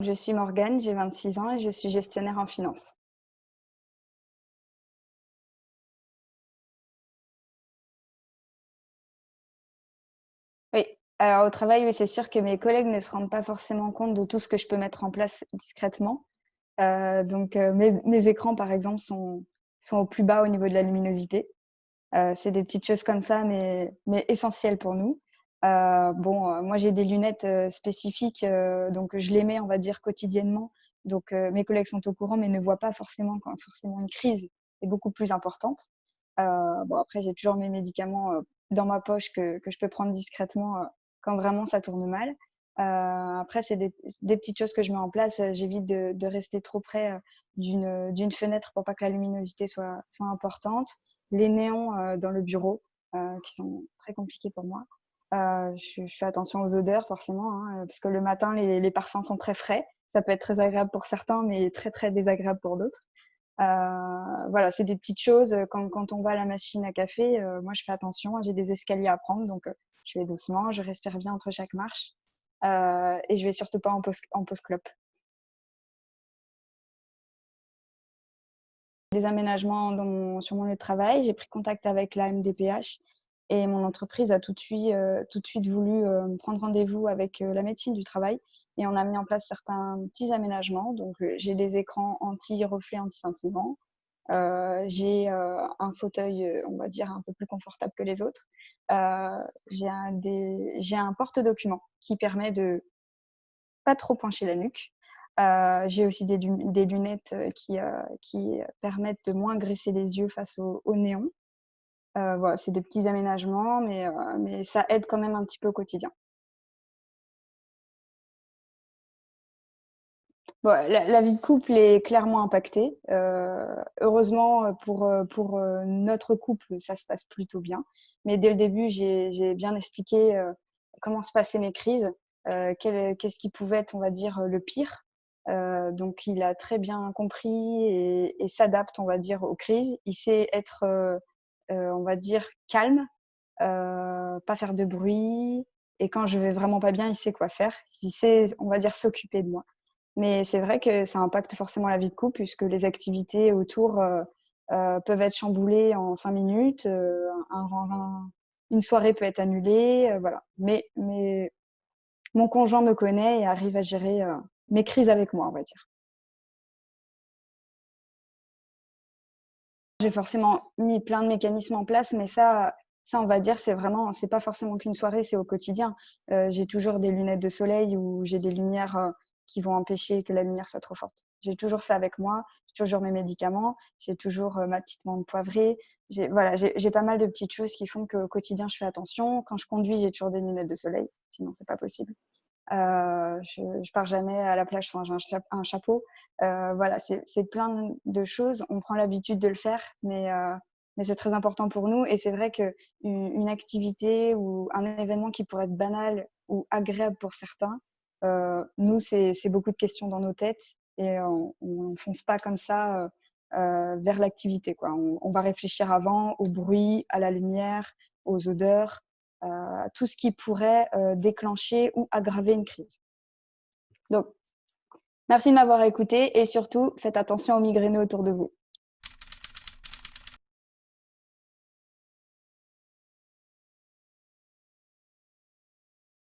Je suis Morgane, j'ai 26 ans et je suis gestionnaire en finance. Oui, alors au travail, oui, c'est sûr que mes collègues ne se rendent pas forcément compte de tout ce que je peux mettre en place discrètement. Euh, donc euh, mes, écrans, par exemple, sont, sont au plus bas au niveau de la luminosité. Euh, c'est des petites choses comme ça, mais, mais essentielles pour nous. Euh, bon, euh, moi j'ai des lunettes euh, spécifiques, donc je les mets, on va dire, quotidiennement. Donc mes collègues sont au courant, mais ne voient pas forcément quand forcément une crise est beaucoup plus importante. bon, après, j'ai toujours mes médicaments dans ma poche que, que je peux prendre discrètement quand vraiment ça tourne mal. Euh, après, c'est des, des, petites choses que je mets en place. J'évite de, de, rester trop près d'une fenêtre pour pas que la luminosité soit, soit importante. Les néons dans le bureau, euh, qui sont très compliqués pour moi. Euh, je, fais attention aux odeurs forcément, hein, parce que le matin, les, parfums sont très frais. Ça peut être très agréable pour certains, mais très très désagréable pour d'autres. Euh, voilà, c'est des petites choses. Quand, quand, on va à la machine à café, euh, moi je fais attention. J'ai des escaliers à prendre, donc euh, je vais doucement, je respire bien entre chaque marche, euh, et je vais surtout pas en pause, clope. Des aménagements sur mon lieu de travail. J'ai pris contact avec la MDPH et mon entreprise a tout de suite, euh, tout de suite voulu euh, prendre rendez-vous avec euh, la médecine du travail et on a mis en place certains petits aménagements. Donc, j'ai des écrans anti-reflets, anti-scintillement. j'ai un fauteuil, on va dire, un peu plus confortable que les autres. j'ai un, porte-document qui permet de pas trop pencher la nuque. j'ai aussi des, lunettes qui, qui, permettent de moins graisser les yeux face au, au néon. Euh, c'est des petits aménagements, mais, euh, mais ça aide quand même un petit peu au quotidien. La, vie de couple est clairement impactée. Euh, heureusement, pour, notre couple, ça se passe plutôt bien. Mais dès le début, j'ai bien expliqué comment se passaient mes crises, qu'est-ce qui pouvait être, on va dire, le pire. donc, il a très bien compris et, et s'adapte, on va dire, aux crises. Il sait être on va dire, calme, euh, pas faire de bruit. Et quand je vais vraiment pas bien, il sait quoi faire. Il sait, on va dire, s'occuper de moi. Mais c'est vrai que ça impacte forcément la vie de couple puisque les activités autour euh, peuvent être chamboulées en cinq minutes. une soirée peut être annulée, voilà. Mais, mais mon conjoint me connaît et arrive à gérer mes crises avec moi, on va dire. J'ai forcément mis plein de mécanismes en place, mais ça, ça on va dire, c'est vraiment, c'est pas forcément qu'une soirée, c'est au quotidien. Euh, j'ai toujours des lunettes de soleil ou j'ai des lumières euh, qui vont empêcher que la lumière soit trop forte. J'ai toujours ça avec moi, j'ai toujours mes médicaments, j'ai toujours euh, ma petite menthe poivrée. J'ai, voilà, j'ai pas mal de petites choses qui font qu'au quotidien, je fais attention. Quand je conduis, j'ai toujours des lunettes de soleil, sinon c'est pas possible. Euh, je, je pars jamais à la plage sans un, chapeau. Euh, voilà, c'est plein de choses. On prend l'habitude de le faire, mais, euh, mais c'est très important pour nous. Et c'est vrai qu'une une activité ou un événement qui pourrait être banal ou agréable pour certains, euh, nous, c'est beaucoup de questions dans nos têtes et on ne fonce pas comme ça euh, vers l'activité. On, on va réfléchir avant au bruit, à la lumière, aux odeurs, euh, tout ce qui pourrait euh, déclencher ou aggraver une crise. Donc, merci de m'avoir écouté et surtout, faites attention aux migraineux autour de vous.